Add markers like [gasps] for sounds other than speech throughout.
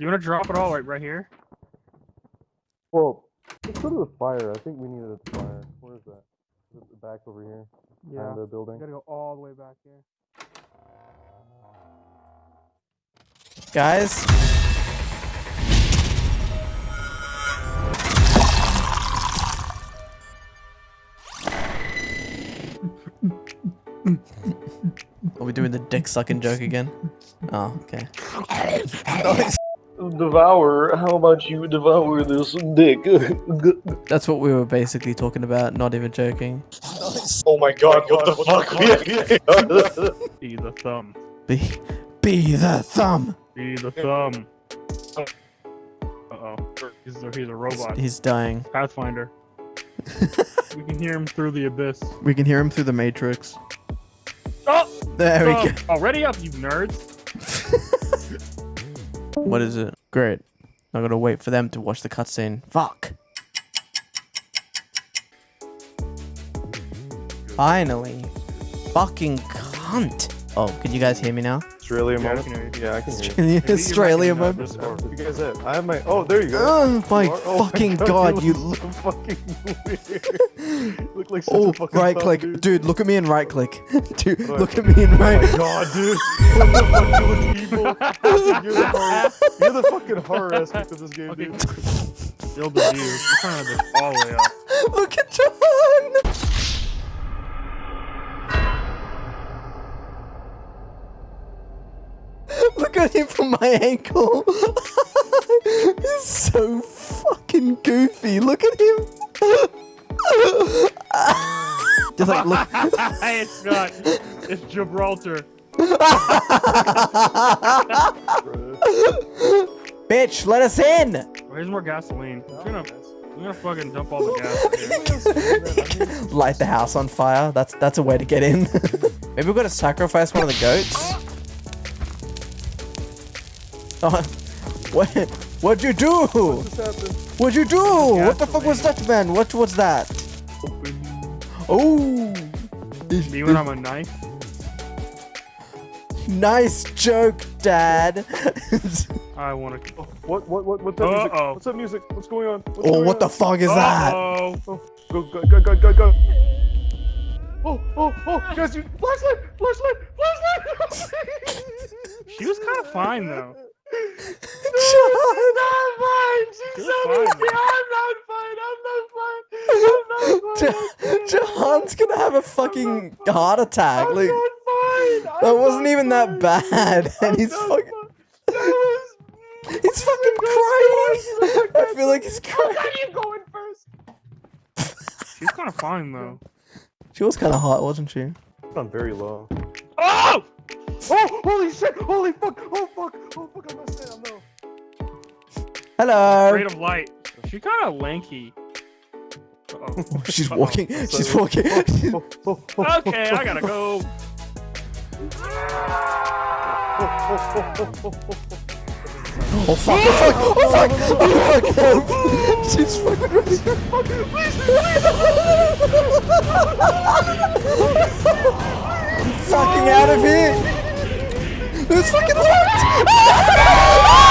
You wanna drop it all right, right here? Well, let's go to the fire. I think we need a fire. Where is that? Is it back over here? Behind the You building. gotta go all the way back here. Guys? Are we doing the dick sucking joke again? Oh, okay. [laughs] Devour. How about you devour this dick? [laughs] That's what we were basically talking about, not even joking. [laughs] oh my god! What the fuck? [laughs] Be the thumb. Be, be the thumb! Be the thumb. Uh oh. He's a, he's a robot. He's dying. Pathfinder. we can hear him through the abyss. We can hear him through the matrix. Oh! There we oh, go. Already up, you nerds. What is it? Great. I'm gonna wait for them to watch the cutscene. Fuck. Finally. Fucking cunt. Oh, can you guys hear me now? Australia moment. can. Yeah, I can [laughs] hear you. Can you Australia moment? You guys at? I have my. Oh, there you go. Oh my You oh fucking god, you look look. so fucking weird. look like such Oh, a fucking right thumb, click. dude. Dude, look at me and right click. [laughs] Dude, What? look at me and Oh my right. god, dude. What the fuck, you look evil. You're the horror. You're the fucking horror aspect of this game, Okay. dude. Build the view. You're trying to this all the way up. [laughs] Look at John. Look at him from my ankle. [laughs] He's so fucking goofy. Look at him. Just like look. [laughs] it's not. It's Gibraltar. Bitch, let us in. Where's more gasoline? I'm gonna, I'm gonna fucking dump all the gas. [laughs] Light the house on fire. That's that's a way to get in. Maybe we've got to sacrifice one of the goats. Oh, what? What'd you do? What's happened? What'd you do? What the fuck was that, man? What was that? Oh, Me when I'm a knife. nice joke, Dad. [laughs] I wanna. Oh, what? What? What? What's that music? Uh-oh. What's that music? What's going on? What's oh, going what the fuck is that? Oh, Oh, go, go, go, go, go, go. Oh, oh, oh, guys, you, flashlight, flashlight, flashlight. she was kind of fine though. She's not fine. She's so was fine, I'm not fine. I'm not fine. I'm [laughs] not fine. John's gonna have a fucking heart attack. I'm Like not fine. that I'm wasn't not even that bad, [laughs] and I'm [laughs] he's fucking. That was. He's fucking crying. I feel like he's crying. God, you going first? She's kind of fine though. She was kind of hot, wasn't she? I'm very low. Oh! Oh, holy shit! Holy fuck! Oh fuck! Oh fuck! I'm not saying no. Hello. Rate of light. She kind of lanky. Uh-oh. [laughs] She's Uh-oh. walking. She's walking. Oh, oh, oh, Okay, I gotta go. Oh fuck! Oh fuck! Oh fuck! Oh fuck! Help! [laughs] She's fucking running. fucking out of here! It's fucking locked! [laughs]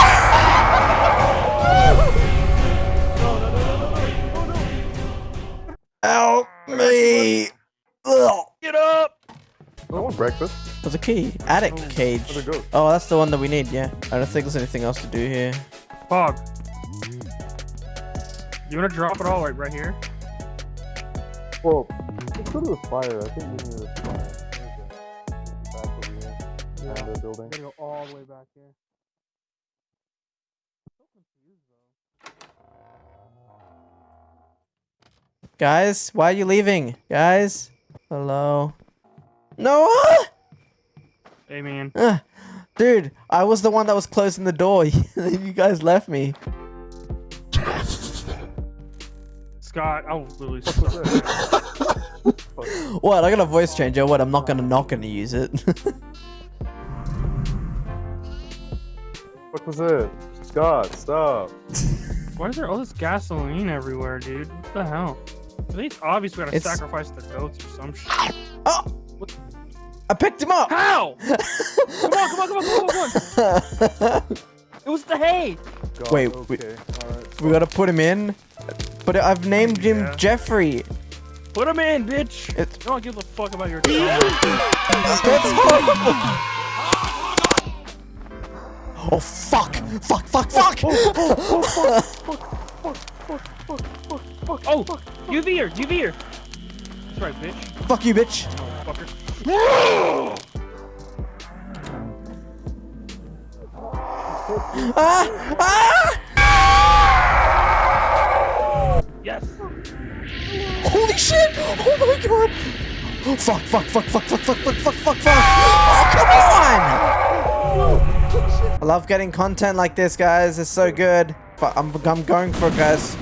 Help me! Ugh. Get up! I want breakfast. There's a key. Attic Where'd cage. Oh, that's the one that we need, yeah. I don't think there's anything else to do here. Fog. You wanna drop it all right, right here? Well, let's go to the fire. I think we need a fire. Where is? Back over here. Behind the building. gotta go all the way back here. Guys, why are you leaving? Guys? Hello? Noah? Hey man. Ah, dude, I was the one that was closing the door. [laughs] you guys left me. Scott, I was literally [laughs] stuck. What? I got a voice changer. What? I'm not gonna not gonna use it. [laughs] What was it? Scott, stop. Why is there all this gasoline everywhere, dude? What the hell? I think it's obvious we gotta It's- sacrifice the goats or some shit. oh! I picked him up. How? [laughs] come on, come on, come on, come on, come on. [laughs] It was the hay. God, Wait, okay. wait. Alright. We gotta put him in. But I've named him Yeah. Jeffrey. Put him in, bitch. It's- I don't give a fuck about your. That's horrible. [laughs] Oh fuck! Fuck! Fuck! Fuck! oh, UV her, UV her. That's right, bitch. fuck you, bitch! Fucker. Ah! Ah! Yes. Holy shit! Oh my god! Oh, fuck! Fuck! Fuck! Fuck! Fuck! Fuck! Fuck! Fuck! Fuck! Fuck! Oh come on! I love getting content like this, guys. It's so good. But I'm I'm going for it, guys.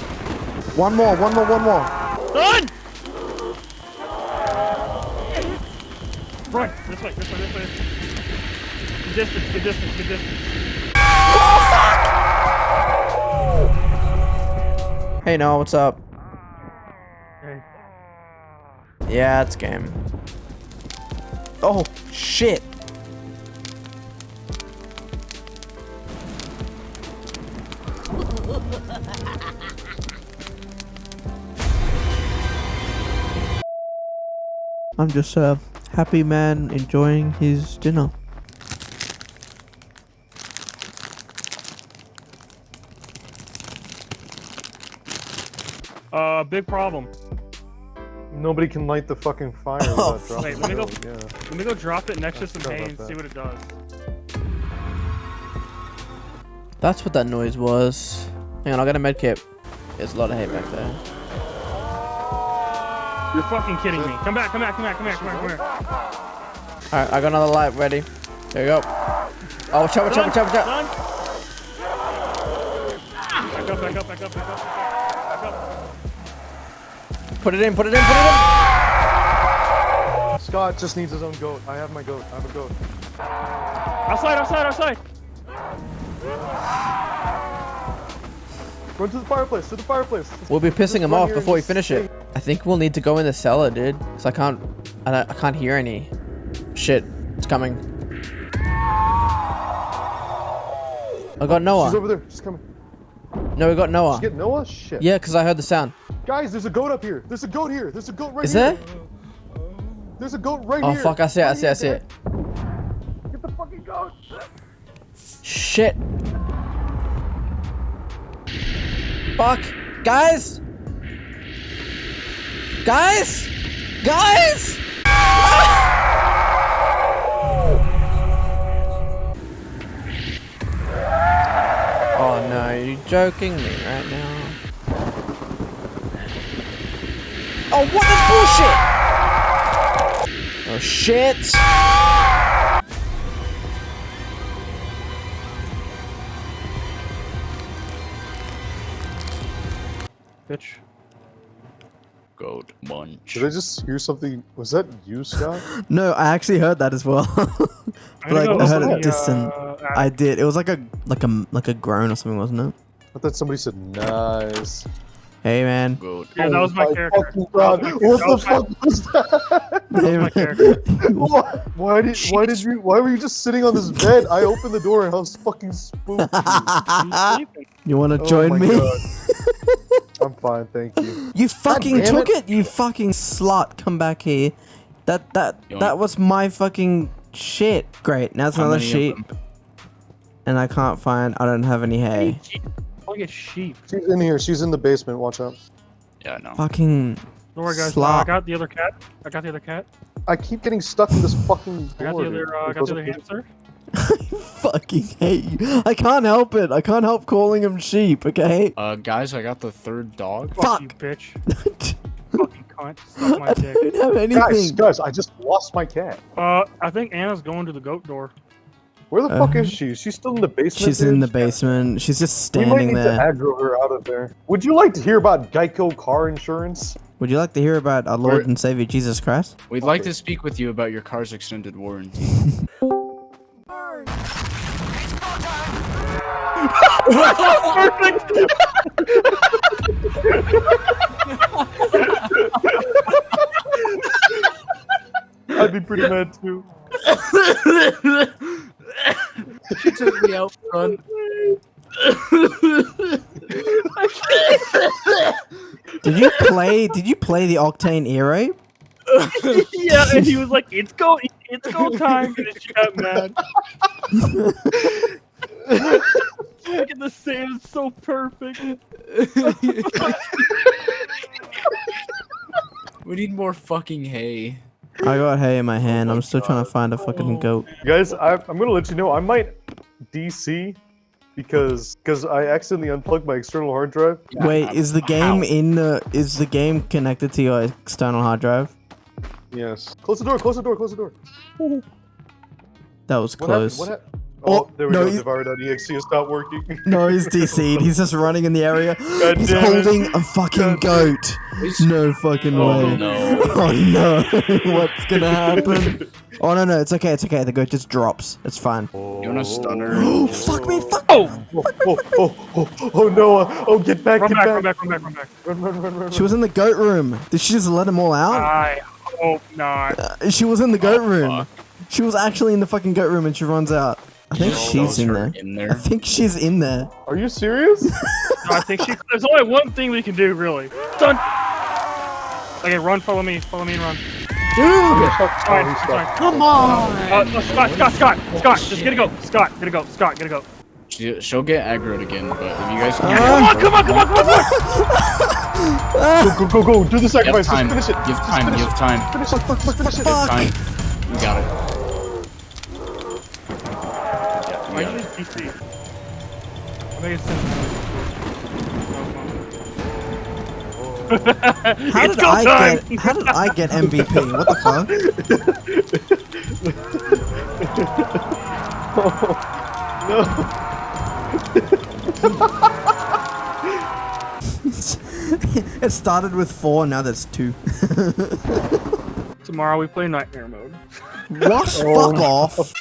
One more. One more. One more. Run! Run! This way, this way, this way. Good distance, good distance, good distance. Hey, Noah, what's up? Okay. Yeah, it's game. Oh shit! I'm just a happy man enjoying his dinner. Uh, big problem. Nobody can light the fucking fire [laughs] Oh, without dropping Wait, let me go- Yeah. Let me go drop it next to some hay and see what it does. That's what that noise was. Hang on, I got a med kit. There's a lot of hay back there. You're fucking kidding me. Come back, come back, come back, come back, come back, come here. Alright, I got another light ready. There you go. Oh, watch out, watch out, watch out, watch out. Back up, back up, back up, back up, back up. Put it in, put it in, put it in. Scott just needs his own goat. I have my goat. I have a goat. Outside, outside, outside. Run to the fireplace. To the fireplace. We'll be pissing him off before we finish it. I think we'll need to go in the cellar, dude. Cause I can't, I, don't, I can't hear any. Shit, it's coming. I got Noah. She's over there. She's coming. No, we got Noah. Did you get Noah? Shit. Yeah, cause I heard the sound. Guys, there's a goat up here. There's a goat here. There's a goat right Is here. there? There's a goat right Oh here. fuck, I see it, I see it, I see it. Get the fucking goat. Shit. Fuck. Guys! Guys! Guys! Ah! Oh no, you're joking me right now. Oh, what is bullshit? Oh shit! Bitch. Goat munch. Did I just hear something? Was that you, Scott? [laughs] No, I actually heard that as well. [laughs] I'm like gonna I heard it at distant. uh, I did. It was like a like a like a groan or something, wasn't it? I thought somebody said nice. Hey man. Goat. Yeah, that was my Oh character. fucking God. What the fuck was that? That was my Hey, character. [laughs] why, why did why did you why were you just sitting on this bed? I opened the door and I was fucking spooked. You want to Oh join my me? God. I'm fine, thank you. You fucking took it. it. You fucking slut. Come back here. That that You that was my fucking shit. Great. Now it's How another many of sheet, them? and I can't find. I don't have any hay. Look at sheep. She's in here. She's in the basement. Watch out. Yeah, no. Fucking Don't worry, guys. Slop. I got the other cat. I got the other cat. I keep getting stuck in this fucking I got the other. Uh, I got the other fit- hamster. Fucking hate you. I can't help it. I can't help calling him sheep. Okay. Uh, guys, I got the third dog. Fuck you, bitch. [laughs] Fucking cunt. Suck my I dick. don't have anything. guys, guys, I just lost my cat. Uh, I think Anna's going to the goat door. Where the Uh, fuck is she? She's still in the basement. She's in the basement. She's just standing there. We might standing need there. to aggro her out of there. Would you like to hear about Geico car insurance? Would you like to hear about our Lord Where- and Savior Jesus Christ? We'd like to speak with you about your car's extended warranty. [laughs] Perfect. I'd be pretty mad too. She took me out front. Did you play? Did you play the Octane Aero? yeah, and he was like, "It's go, it's go time," and then she got mad. [laughs] Look at the save, it's so perfect. [laughs] we need more fucking hay. I got hay in my hand. I'm still trying to find a fucking goat. Guys, I, I'm gonna let you know I might DC because because I accidentally unplugged my external hard drive. Wait, is the game in the? Is the game connected to your external hard drive? Yes. Close the door. Close the door. Close the door. That was What happened? close. What hap- Oh, oh, there we no, go. you- Devour.exe has stopped working. No, he's [laughs] DC'd. He's just running in the area. [laughs] God He's damn it. holding a fucking goat. No fucking Oh way. no. [laughs] Oh no, what's gonna happen? Oh no no, it's okay, it's okay. The goat just drops. It's fine. You want a stunner? [gasps] Oh fuck me, fuck. Oh, Oh, oh, oh, oh, oh, Noah. Oh, get back, run get back, back. run back, run back, run back. Run, run, run, run, She was in the goat room. Did she just let them all out? I hope not. Uh, she was in the goat room. fuck. She was actually in the fucking goat room and she runs out. I think she's in there. her In I think she's in there. Are you serious? [laughs] No, I think she. There's only one thing we can do, really. Done. Okay, run. Follow me. Follow me and run. Dude! Fine, he's fine. Come on! Uh, no, Scott, Scott, Scott, Scott, just get to go. Scott, get to go. Scott, get to go. She, she'll get aggroed again, but if you guys can Come on, come on, come on, come on, come on. Go, go, go, go. Do the sacrifice. Just time. You finish it. have Just time. finish You it. have time. Finish it. Fuck, fuck, fuck, Finish it. fuck. Time. You it. Why you just DC? I think it's How It's did I time. get [laughs] how did I get MVP? What the fuck? No. [laughs] it started with four, now there's two. [laughs] Tomorrow we play Nightmare mode. what? Oh. Fuck off.